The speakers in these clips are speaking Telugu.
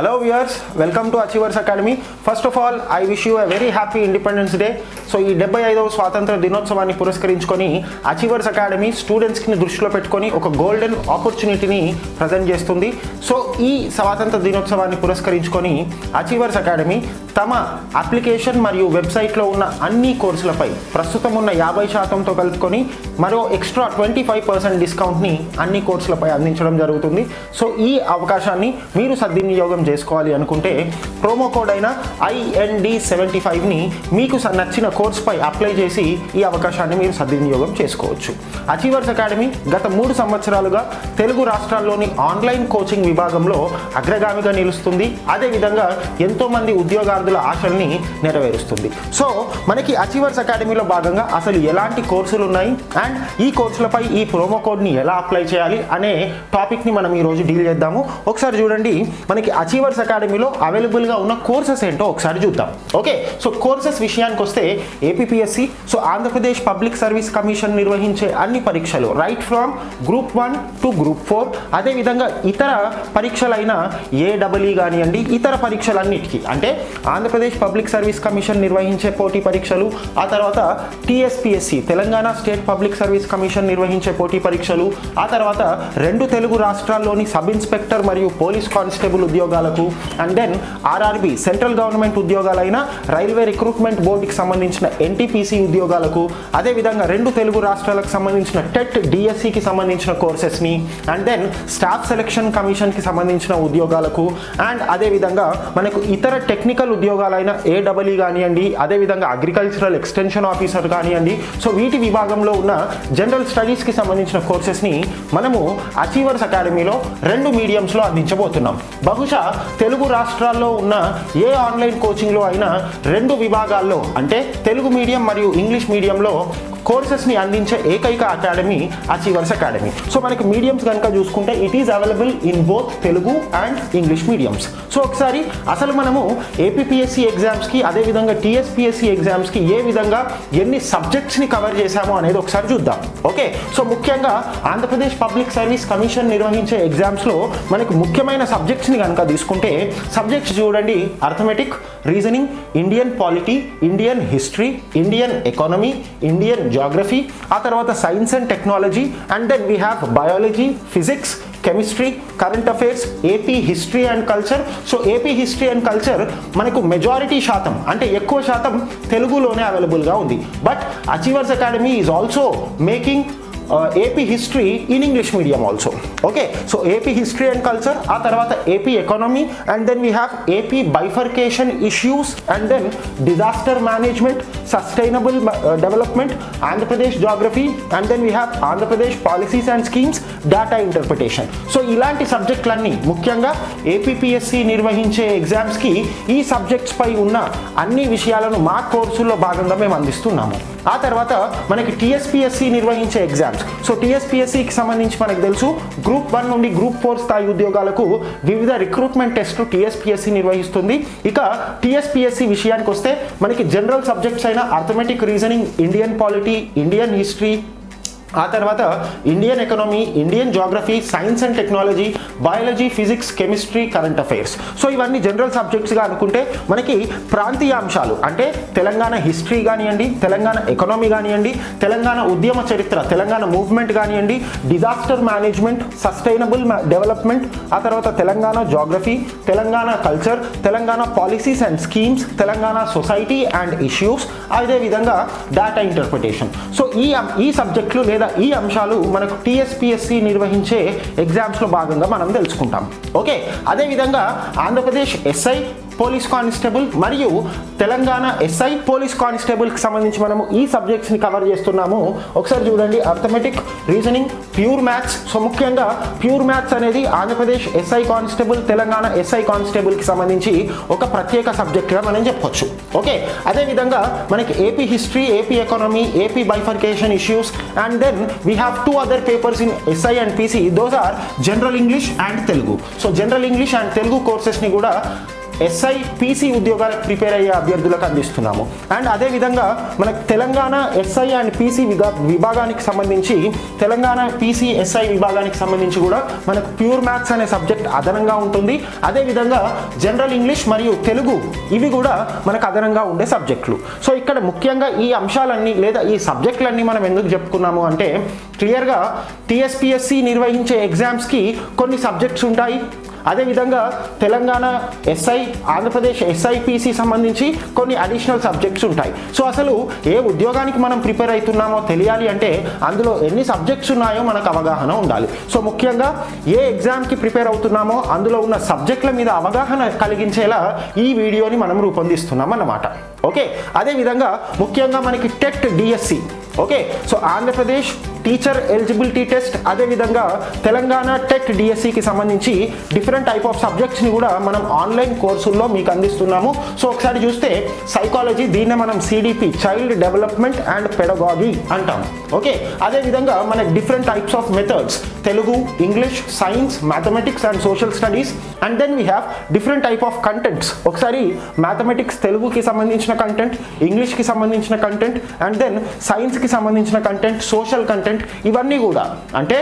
Hello viewers welcome to Achievers Academy first of all I wish you a very happy Independence Day so ఈ డెబ్బై ఐదవ స్వాతంత్ర దినోత్సవాన్ని పురస్కరించుకొని అచీవర్స్ అకాడమీ స్టూడెంట్స్కి దృష్టిలో పెట్టుకొని ఒక గోల్డెన్ ఆపర్చునిటీని ప్రజెంట్ చేస్తుంది. సో ఈ స్వాతంత్ర దినోత్సవాన్ని పురస్కరించుకొని అచీవర్స్ అకాడమీ తమ అప్లికేషన్ మరియు వెబ్సైట్లో ఉన్న అన్ని కోర్సులపై ప్రస్తుతం ఉన్న యాభై శాతంతో కలుపుకొని మరో ఎక్స్ట్రా ట్వంటీ ఫైవ్ పర్సెంట్ డిస్కౌంట్ని అన్ని కోర్సులపై అందించడం జరుగుతుంది. సో ఈ అవకాశాన్ని మీరు సద్వినియోగం చేసుకోవాలి అనుకుంటే ప్రోమో కోడ్ అయిన ఐఎన్డి సెవెంటీ ఫైవ్ని మీకు స- నచ్చిన కోర్సుపై అప్లై చేసి ఈ అవకాశాన్ని మీరు సద్వినియోగం చేసుకోవచ్చు. అచీవర్స్ అకాడమీ గత మూడు సంవత్సరాలుగా తెలుగు రాష్ట్రాల్లోని ఆన్లైన్ కోచింగ్ విభాగంలో అగ్రగామిగా నిలుస్తుంది. అదేవిధంగా ఎంతోమంది ఉద్యోగార్థుల ఆశల్ని నెరవేరుస్తుంది. సో మనకి అచీవర్స్ అకాడమీలో భాగంగా అసలు ఎలాంటి కోర్సులు ఉన్నాయి? అండ్ ఈ కోర్సులపై ఈ ప్రోమో కోడ్ని ఎలా అప్లై చేయాలి అనే టాపిక్ని మనం ఈరోజు డీల్ చేద్దాము. ఒకసారి చూడండి మనకి అచీవర్స్ అకాడమీలో అవైలబుల్గా ఉన్న కోర్సెస్ ఏంటో ఒకసారి చూద్దాం. ఓకే సో కోర్సెస్ విషయానికి వస్తే APSC so Andhra Pradesh public service commission నిర్వహించే అన్ని పరీక్షలు right from group one to group four అదేవిధంగా ఇతర పరీక్షలైన ఏడబ్ల్ఈ కానివ్వండి ఇతర పరీక్షలన్నిటికీ అంటే ఆంధ్రప్రదేశ్ పబ్లిక్ సర్వీస్ కమిషన్ నిర్వహించే పోటీ పరీక్షలు ఆ తర్వాత TSPSC Telangana state public service commission నిర్వహించే పోటీ పరీక్షలు ఆ తర్వాత రెండు తెలుగు రాష్ట్రాల్లోని సబ్ ఇన్స్పెక్టర్ మరియు పోలీస్ కానిస్టేబుల్ ఉద్యోగాలకు. And then RRB central government ఉద్యోగాలైన railway recruitment బోర్డుకి సంబంధించిన ఎన్టీపీసీ ఉద్యోగాలకు అదేవిధంగా రెండు తెలుగు రాష్ట్రాలకు సంబంధించిన టెట్ డిఎస్సికి సంబంధించిన కోర్సెస్ని అండ్ దెన్ స్టాఫ్ సెలక్షన్ కమిషన్కి సంబంధించిన ఉద్యోగాలకు అండ్ అదేవిధంగా మనకు ఇతర టెక్నికల్ ఉద్యోగాలైన ఏడబ్ల్యూ కానివ్వండి అదేవిధంగా అగ్రికల్చరల్ ఎక్స్టెన్షన్ ఆఫీసర్ కానివ్వండి. సో వీటి విభాగంలో ఉన్న జనరల్ స్టడీస్కి సంబంధించిన కోర్సెస్ని మనము అచీవర్స్ అకాడమీలో రెండు మీడియంస్లో అందించబోతున్నాం. బహుశా తెలుగు రాష్ట్రాల్లో ఉన్న ఏ ఆన్లైన్ కోచింగ్లో అయినా రెండు విభాగాల్లో అంటే తెలుగు మీడియం మరియు ఇంగ్లీష్ మీడియంలో కోర్సెస్ని అందించే ఏకైక అకాడమీ అచీవర్స్ అకాడమీ. సో మనకి మీడియంస్ కనుక చూసుకుంటే it is available in both Telugu and English mediums so ఒకసారి అసలు మనము ఏపీఎస్సి ఎగ్జామ్స్కి అదేవిధంగా టీఎస్పిఎస్సి ఎగ్జామ్స్కి ఏ విధంగా ఎన్ని సబ్జెక్ట్స్ని కవర్ చేశామో అనేది ఒకసారి చూద్దాం. ఓకే సో ముఖ్యంగా ఆంధ్రప్రదేశ్ పబ్లిక్ సర్వీస్ కమిషన్ నిర్వహించే ఎగ్జామ్స్లో మనకు ముఖ్యమైన సబ్జెక్ట్స్ని కనుక తీసుకుంటే సబ్జెక్ట్స్ చూడండి. Arithmetic reasoning Indian polity Indian history Indian economy Indian geography ఆ తర్వాత science and technology and then we have biology physics chemistry current affairs AP history and culture so AP history and culture మనకు మెజారిటీ శాతం అంటే ఎక్కువ శాతం తెలుగులోనే అవైలబుల్గా ఉంది. But Achievers Academy is also making AP history in English medium also okay so AP history and culture ఆ తర్వాత AP economy and then we have AP bifurcation issues and then disaster management sustainable development Andhra Pradesh geography and then we have Andhra Pradesh policies and schemes data interpretation so ఇలాంటి సబ్జెక్టులన్నీ ముఖ్యంగా ఏపీఎస్సి నిర్వహించే ఎగ్జామ్స్కి ఈ సబ్జెక్ట్స్ పై ఉన్న అన్ని విషయాలను మా కోర్సుల్లో భాగంగా మేము అందిస్తున్నాము. ఆ తర్వాత మనకి టీఎస్పీఎస్సి నిర్వహించే ఎగ్జామ్స్ సో టీఎస్పీఎస్సికి సంబంధించి మనకు తెలుసు గ్రూప్ వన్ నుండి గ్రూప్ ఫోర్ స్థాయి ఉద్యోగాలకు వివిధ రిక్రూట్మెంట్ టెస్టులు టీఎస్పీఎస్సి నిర్వహిస్తుంది. ఇక టీఎస్పీఎస్సి విషయానికి వస్తే మనకి జనరల్ సబ్జెక్ట్స్ అయిన arithmetic reasoning Indian polity Indian history ఆ తర్వాత Indian economy Indian geography science and technology biology physics chemistry current affairs so ఇవన్నీ జనరల్ సబ్జెక్ట్స్గా అనుకుంటే మనకి ప్రాంతీయ అంశాలు అంటే తెలంగాణ హిస్టరీ కానివ్వండి తెలంగాణ ఎకనామీ కానివ్వండి తెలంగాణ ఉద్యమ చరిత్ర తెలంగాణ మూవ్మెంట్ కానివ్వండి డిజాస్టర్ మేనేజ్మెంట్ సస్టైనబుల్ డెవలప్మెంట్ ఆ తర్వాత Telangana geography Telangana culture Telangana policies and schemes Telangana society and issues అదేవిధంగా డేటా ఇంటర్ప్రిటేషన్ సో ఈ ఈ సబ్జెక్టులు లేదా ఈ అంశాలు మనకు టీఎస్పిఎస్సి నిర్వహించే ఎగ్జామ్స్లో భాగంగా మనం తెలుసుకుంటాం. ఓకే? అదేవిధంగా ఆంధ్రప్రదేశ్ ఎస్ఐ పోలీస్ కానిస్టేబుల్ మరియు తెలంగాణ ఎస్ఐ పోలీస్ కానిస్టేబుల్కి సంబంధించి మనము ఈ సబ్జెక్ట్స్ని కవర్ చేస్తున్నాము. ఒకసారి చూడండి arithmetic reasoning pure maths so ముఖ్యంగా ప్యూర్ మ్యాథ్స్ అనేది Andhra Pradesh SI constable Telangana SI కానిస్టేబుల్కి సంబంధించి ఒక ప్రత్యేక సబ్జెక్ట్గా మనం చెప్పొచ్చు. ఓకే? అదేవిధంగా మనకి AP history AP economy AP bifurcation issues and then we have two other papers in SI and PC those are general English and Telugu so general English and Telugu కోర్సెస్ని కూడా ఎస్ఐ పీసీ ఉద్యోగాలకు ప్రిపేర్ అయ్యే అభ్యర్థులకు అందిస్తున్నాము. అండ్ అదేవిధంగా మనకు తెలంగాణ ఎస్ఐ అండ్ పీసీ విభాగానికి సంబంధించి తెలంగాణ పీసీ ఎస్ఐ విభాగానికి సంబంధించి కూడా మనకు ప్యూర్ మ్యాథ్స్ అనే సబ్జెక్ట్ అదనంగా ఉంటుంది. అదేవిధంగా జనరల్ ఇంగ్లీష్ మరియు తెలుగు ఇవి కూడా మనకు అదనంగా ఉండే సబ్జెక్టులు. సో ఇక్కడ ముఖ్యంగా ఈ అంశాలన్నీ లేదా ఈ సబ్జెక్టులన్నీ మనం ఎందుకు చెప్పుకున్నాము అంటే క్లియర్గా టీఎస్పిఎస్సి నిర్వహించే ఎగ్జామ్స్కి కొన్ని సబ్జెక్ట్స్ ఉంటాయి. అదేవిధంగా తెలంగాణ ఎస్ఐ ఆంధ్రప్రదేశ్ ఎస్ఐపిసి సంబంధించి కొన్ని అడిషనల్ సబ్జెక్ట్స్ ఉంటాయి. సో అసలు ఏ ఉద్యోగానికి మనం ప్రిపేర్ అవుతున్నామో తెలియాలి అంటే అందులో ఎన్ని సబ్జెక్ట్స్ ఉన్నాయో మనకు అవగాహన ఉండాలి. సో ముఖ్యంగా ఏ ఎగ్జామ్కి ప్రిపేర్ అవుతున్నామో అందులో ఉన్న సబ్జెక్టుల మీద అవగాహన కలిగించేలా ఈ వీడియోని మనం రూపొందిస్తున్నాం అన్నమాట. ఓకే? అదేవిధంగా ముఖ్యంగా మనకి TET DSC. Okay? So Andhra Pradesh teacher eligibility test అదేవిధంగా తెలంగాణ టెక్ డిఎస్సికి సంబంధించి డిఫరెంట్ టైప్ ఆఫ్ సబ్జెక్ట్స్ని కూడా మనం ఆన్లైన్ కోర్సుల్లో మీకు అందిస్తున్నాము. సో ఒకసారి చూస్తే సైకాలజీ దీన్నే మనం CDP child development and pedagogy అంటాం. ఓకే? అదేవిధంగా మన different types of methods Telugu English science mathematics and social studies. And then we have different type of contents. ఒకసారి మ్యాథమెటిక్స్ తెలుగుకి సంబంధించిన కంటెంట్ ఇంగ్లీష్కి సంబంధించిన కంటెంట్ అండ్ దెన్ సైన్స్కి సంబంధించిన కంటెంట్ సోషల్ కంటెంట్ ఇవన్నీ కూడా. అంటే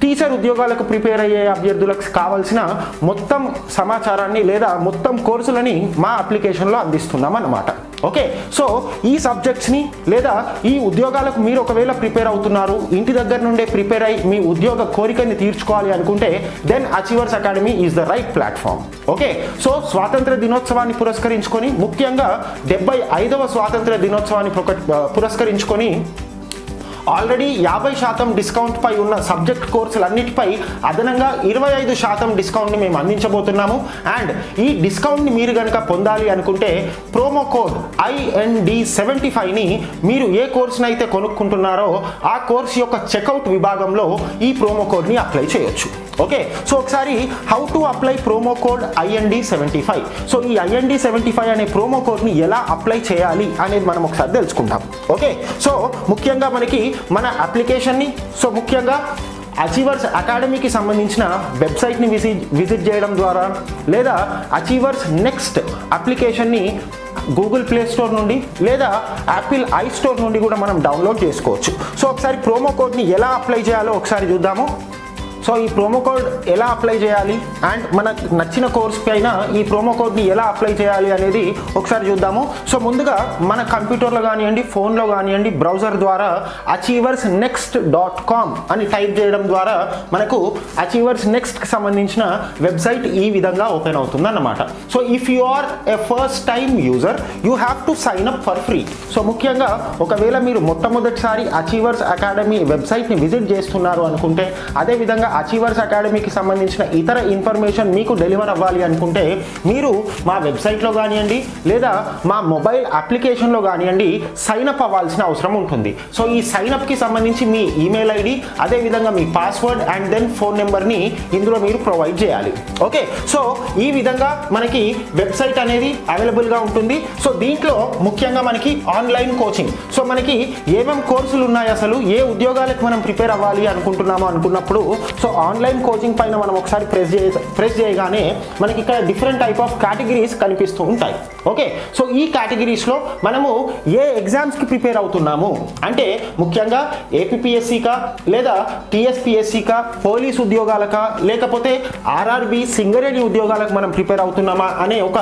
టీచర్ ఉద్యోగాలకు ప్రిపేర్ అయ్యే అభ్యర్థులకు కావాల్సిన మొత్తం సమాచారాన్ని లేదా మొత్తం కోర్సులని మా అప్లికేషన్లో అందిస్తున్నాం అన్నమాట ఓకే? సో ఈ సబ్జెక్ట్స్ని లేదా ఈ ఉద్యోగాలకు మీరు ఒకవేళ ప్రిపేర్ అవుతున్నారు ఇంటి దగ్గర నుండే ప్రిపేర్ అయ్యి మీ ఉద్యోగ కోరికని తీర్చుకోవాలి అనుకుంటే then Achievers Academy is the right platform okay? So స్వాతంత్ర దినోత్సవాన్ని పురస్కరించుకొని ముఖ్యంగా డెబ్బై ఐదవ స్వాతంత్ర దినోత్సవాన్ని పురస్కరించుకొని ఆల్రెడీ యాభై శాతం డిస్కౌంట్ పై ఉన్న సబ్జెక్ట్ కోర్సులన్నిటిపై అదనంగా ఇరవై ఐదు శాతం డిస్కౌంట్ని మేము అందించబోతున్నాము. అండ్ ఈ డిస్కౌంట్ని మీరు కనుక పొందాలి అనుకుంటే ప్రోమో కోడ్ ఐఎన్డి సెవెంటీ ఫైవ్ని మీరు ఏ కోర్సుని అయితే కొనుక్కుంటున్నారో ఆ కోర్స్ యొక్క చెక్అవుట్ విభాగంలో ఈ ప్రోమో కోడ్ని అప్లై చేయొచ్చు. ఓకే సో ఒకసారి how to apply promo code IND seventy five so ఈ ఐఎన్డి సెవెంటీ ఫైవ్ అనే ప్రోమో కోడ్ని ఎలా అప్లై చేయాలి అనేది మనం ఒకసారి తెలుసుకుంటాం. ఓకే సో ముఖ్యంగా మనకి మన అప్లికేషన్ని సో ముఖ్యంగా అచీవర్స్ అకాడమీకి సంబంధించిన వెబ్సైట్ని విజిట్ విజిట్ చేయడం ద్వారా లేదా అచీవర్స్ నెక్స్ట్ అప్లికేషన్ని గూగుల్ ప్లే స్టోర్ నుండి లేదా యాపిల్ ఐ స్టోర్ నుండి కూడా మనం డౌన్లోడ్ చేసుకోవచ్చు. సో ఒకసారి ప్రోమో కోడ్ని ఎలా అప్లై చేయాలో ఒకసారి చూద్దాము. సో ఈ ప్రోమో కోడ్ ఎలా అప్లై చేయాలి? అండ్ మనకు నచ్చిన కోర్స్ పైన ఈ ప్రోమో కోడ్ని ఎలా అప్లై చేయాలి అనేది ఒకసారి చూద్దాము. సో ముందుగా మన కంప్యూటర్లో కానివ్వండి ఫోన్లో కానివ్వండి బ్రౌజర్ ద్వారా అచీవర్స్ నెక్స్ట్ డాట్ కామ్ అని టైప్ చేయడం ద్వారా మనకు అచీవర్స్ నెక్స్ట్కి సంబంధించిన వెబ్సైట్ ఈ విధంగా ఓపెన్ అవుతుంది అన్నమాట so if you are a first time user you have to sign up for free so ముఖ్యంగా ఒకవేళ మీరు మొట్టమొదటిసారి అచీవర్స్ అకాడమీ వెబ్సైట్ని విజిట్ చేస్తున్నారు అనుకుంటే అదేవిధంగా అచీవర్స్ అకాడమీకి సంబంధించిన ఇతర ఇన్ఫర్మేషన్ మీకు డెలివర్ అవ్వాలి అనుకుంటే మీరు మా వెబ్సైట్లో కానివ్వండి లేదా మా మొబైల్ అప్లికేషన్లో కానివ్వండి సైనప్ అవ్వాల్సిన అవసరం ఉంటుంది. సో ఈ సైనప్కి సంబంధించి మీ ఈమెయిల్ ఐడి అదేవిధంగా మీ పాస్వర్డ్ అండ్ దెన్ ఫోన్ నెంబర్ని ఇందులో మీరు ప్రొవైడ్ చేయాలి. ఓకే సో ఈ విధంగా మనకి వెబ్సైట్ అనేది అవైలబుల్గా ఉంటుంది. సో దీంట్లో ముఖ్యంగా మనకి ఆన్లైన్ కోచింగ్ సో మనకి ఏమేమి కోర్సులు ఉన్నాయి అసలు? ఏ ఉద్యోగాలకు మనం ప్రిపేర్ అవ్వాలి అనుకుంటున్నామో అనుకున్నప్పుడు సో ఆన్లైన్ కోచింగ్ పైన మనం ఒకసారి ప్రెస్ చేయ ప్రెస్ చేయగానే మనకి ఇక్కడ డిఫరెంట్ టైప్ ఆఫ్ కేటగిరీస్ కనిపిస్తూ ఉంటాయి. ఓకే సో ఈ కేటగిరీస్లో మనము ఏ ఎగ్జామ్స్కి ప్రిపేర్ అవుతున్నాము? అంటే ముఖ్యంగా ఏపీఎస్సీకా లేదా టీఎస్పిఎస్సికా పోలీస్ ఉద్యోగాలకా లేకపోతే ఆర్ఆర్బి సింగరేణి ఉద్యోగాలకు మనం ప్రిపేర్ అవుతున్నామా అనే ఒక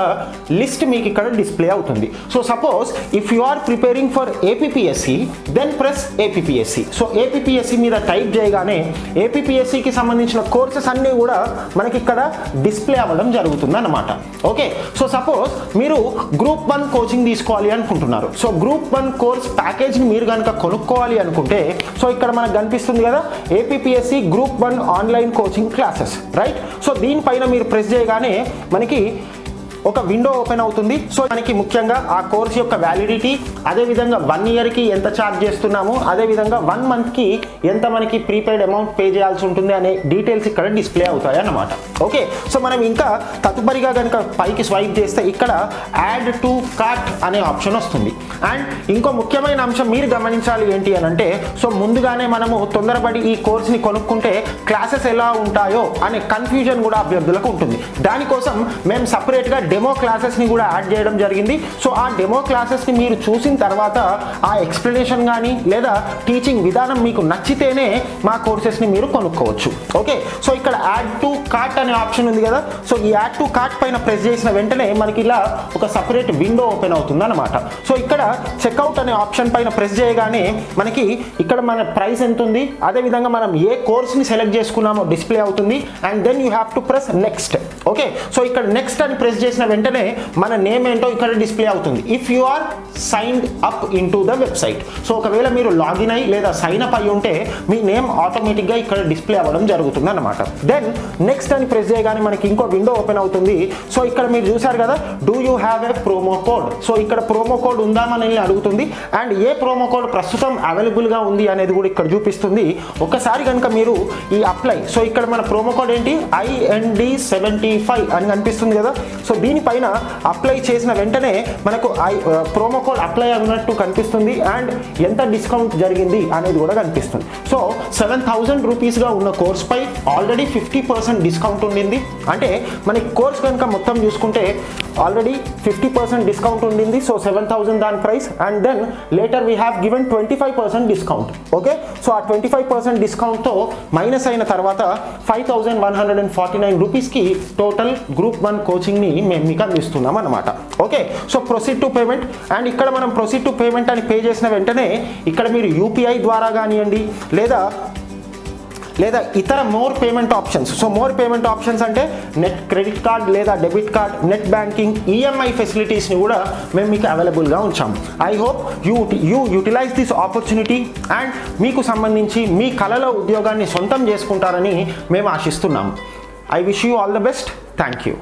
లిస్ట్ మీకు ఇక్కడ డిస్ప్లే అవుతుంది. So suppose if you are preparing for APPSC then press APPSC so APPSC మీద టైప్ చేయగానే ఏపీఎస్సికి సంబంధించిన కోర్సెస్ అన్నీ కూడా మనకి ఇక్కడ డిస్ప్లే అవ్వడం జరుగుతుంది అన్నమాట ఓకే? సో సపోజ్ మీరు గ్రూప్ వన్ కోచింగ్ తీసుకోవాలి అనుకుంటున్నారు. సో గ్రూప్ వన్ కోర్స్ ప్యాకేజ్ని మీరు కనుక కొనుక్కోవాలి అనుకుంటే సో ఇక్కడ మనకు కనిపిస్తుంది కదా APPSC group one online coaching classes right? So దీనిపైన మీరు ప్రెస్ చేయగానే మనకి ఒక విండో ఓపెన్ అవుతుంది. సో మనకి ముఖ్యంగా ఆ కోర్స్ యొక్క వ్యాలిడిటీ అదేవిధంగా వన్ ఇయర్కి ఎంత ఛార్జ్ చేస్తున్నాము అదేవిధంగా వన్ మంత్కి ఎంత మనకి ప్రీపెయిడ్ అమౌంట్ పే చేయాల్సి ఉంటుంది అనే డీటెయిల్స్ ఇక్కడ డిస్ప్లే అవుతాయి అన్నమాట. ఓకే సో మనం ఇంకా తదుపరిగా కనుక పైకి స్వైప్ చేస్తే ఇక్కడ యాడ్ టు కార్ట్ అనే ఆప్షన్ వస్తుంది. అండ్ ఇంకో ముఖ్యమైన అంశం మీరు గమనించాలి ఏంటి అని అంటే సో ముందుగానే మనము తొందరపడి ఈ కోర్స్ని కొనుక్కుంటే క్లాసెస్ ఎలా ఉంటాయో అనే కన్ఫ్యూజన్ కూడా అభ్యర్థులకు ఉంటుంది. దానికోసం మేము సపరేట్గా డెమో క్లాసెస్ని కూడా యాడ్ చేయడం జరిగింది. సో ఆ డెమో క్లాసెస్ని మీరు చూసిన తర్వాత ఆ ఎక్స్ప్లెనేషన్ కానీ లేదా టీచింగ్ విధానం మీకు నచ్చితేనే మా కోర్సెస్ని మీరు కొనుక్కోవచ్చు. ఓకే సో ఇక్కడ యాడ్ టు కార్ట్ అనే ఆప్షన్ ఉంది కదా. సో ఈ యాడ్ టు కార్ట్ పైన ప్రెస్ చేసిన వెంటనే మనకి ఇలా ఒక సపరేట్ విండో ఓపెన్ అవుతుంది అనమాట సో ఇక్కడ చెక్అవుట్ అనే ఆప్షన్ పైన ప్రెస్ చేయగానే మనకి ఇక్కడ మన ప్రైస్ ఎంత ఉంది? అదేవిధంగా మనం ఏ కోర్స్ని సెలెక్ట్ చేసుకున్నామో డిస్ప్లే అవుతుంది. And then you have to press next okay so ఇక్కడ నెక్స్ట్ అని ప్రెస్ చేసిన వెంటనే మన నేమ్ ఏంటో ఇక్కడ డిస్ప్లే అవుతుంది. If you are signed up in to the website so ఒకవేళ మీరు లాగిన్ అయ్యి లేదా సైన్ అప్ అయి ఉంటే మీ నేమ్ ఆటోమేటిక్గా ఇక్కడ డిస్ప్లే అవ్వడం జరుగుతుంది అనమాట దెన్ నెక్స్ట్ అని ప్రెస్ చేయగానే మనకి ఇంకో విండో ఓపెన్ అవుతుంది. సో ఇక్కడ మీరు చూసారు కదా do you have a promo code so ఇక్కడ ప్రోమో కోడ్ ఉందా మనల్ని అడుగుతుంది. అండ్ ఏ ప్రోమో కోడ్ ప్రస్తుతం అవైలబుల్గా ఉంది అనేది కూడా ఇక్కడ చూపిస్తుంది. ఒకసారి కనుక మీరు ఈ అప్లై సో ఇక్కడ మన ప్రోమో కోడ్ ఏంటి? ఐఎన్డి సెవెంటీ ఫైవ్ అని కనిపిస్తుంది కదా. సో దీనిపైన అప్లై చేసిన వెంటనే మనకు ఐ ప్రోమో కోడ్ అప్లై అన్నట్టు కనిపిస్తుంది అండ్ ఎంత డిస్కౌంట్ జరిగింది అనేది కూడా కనిపిస్తుంది. సో సెవెన్ థౌజండ్ రూపీస్గా ఉన్న కోర్స్పై ఆల్రెడీ ఫిఫ్టీ పర్సెంట్ డిస్కౌంట్ ఉండింది. అంటే మనకి కోర్స్ కనుక మొత్తం చూసుకుంటే ఆల్రెడీ ఫిఫ్టీ పర్సెంట్ డిస్కౌంట్ ఉండింది. సో సెవెన్ థౌసండ్ దాని price and then later we have given twenty five percent discount. Okay? So ఆ ట్వంటీ ఫైవ్ పర్సెంట్ డిస్కౌంట్తో మైనస్ అయిన తర్వాత five thousand one hundred and forty nine రూపీస్కి టోటల్ గ్రూప్ వన్ కోచింగ్ని మేము మీకు అందిస్తున్నాం అనమాట okay? So proceed to payment and ఇక్కడ మనం ప్రొసీడ్ టు పేమెంట్ అని పే చేసిన వెంటనే ఇక్కడ మీరు యూపీఐ ద్వారా కానివ్వండి లేదా లేదా ఇతర more payment options so more payment options అంటే నెట్ క్రెడిట్ కార్డ్ లేదా debit card net banking EMI ఫెసిలిటీస్ని కూడా మేము మీకు అవైలబుల్గా ఉంచాము I hope you you utilise this opportunity and మీకు సంబంధించి మీ కళలో ఉద్యోగాన్ని సొంతం చేసుకుంటారని మేము ఆశిస్తున్నాము I wish you all the best thank you